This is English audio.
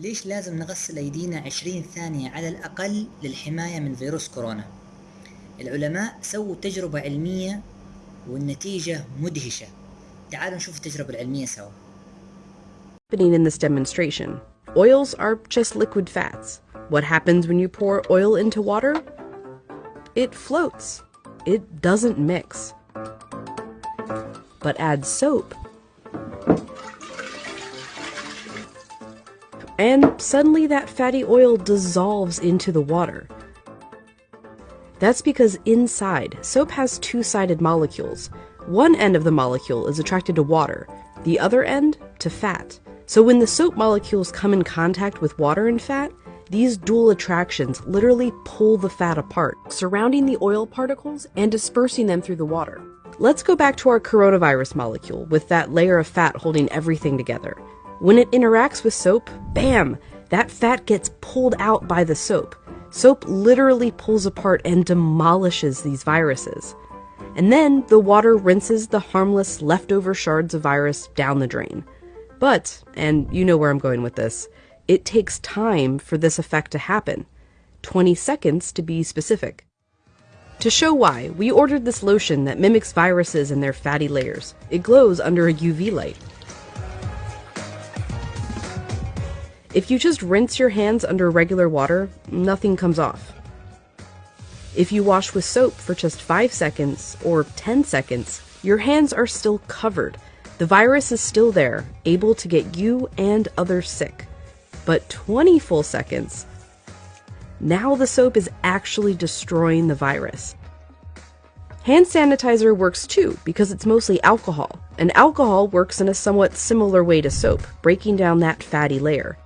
ليش لازم نغسل أيدينا 20 ثانية على الأقل للحماية من فيروس كورونا؟ العلماء سووا تجربة علمية والنتيجة مدهشة تعالوا نشوف التجربة العلمية سوا in this demonstration. Oils are just liquid fats. What happens when you pour oil into water? It floats. It doesn't mix. But add soap. And suddenly that fatty oil dissolves into the water. That's because inside, soap has two sided molecules. One end of the molecule is attracted to water, the other end to fat. So when the soap molecules come in contact with water and fat, these dual attractions literally pull the fat apart, surrounding the oil particles and dispersing them through the water. Let's go back to our coronavirus molecule with that layer of fat holding everything together. When it interacts with soap, bam, that fat gets pulled out by the soap. Soap literally pulls apart and demolishes these viruses. And then the water rinses the harmless leftover shards of virus down the drain. But, and you know where I'm going with this, it takes time for this effect to happen 20 seconds to be specific. To show why, we ordered this lotion that mimics viruses and their fatty layers. It glows under a UV light. If you just rinse your hands under regular water, nothing comes off. If you wash with soap for just 5 seconds or 10 seconds, your hands are still covered. The virus is still there, able to get you and others sick. But 20 full seconds, now the soap is actually destroying the virus. Hand sanitizer works too because it's mostly alcohol, and alcohol works in a somewhat similar way to soap, breaking down that fatty layer.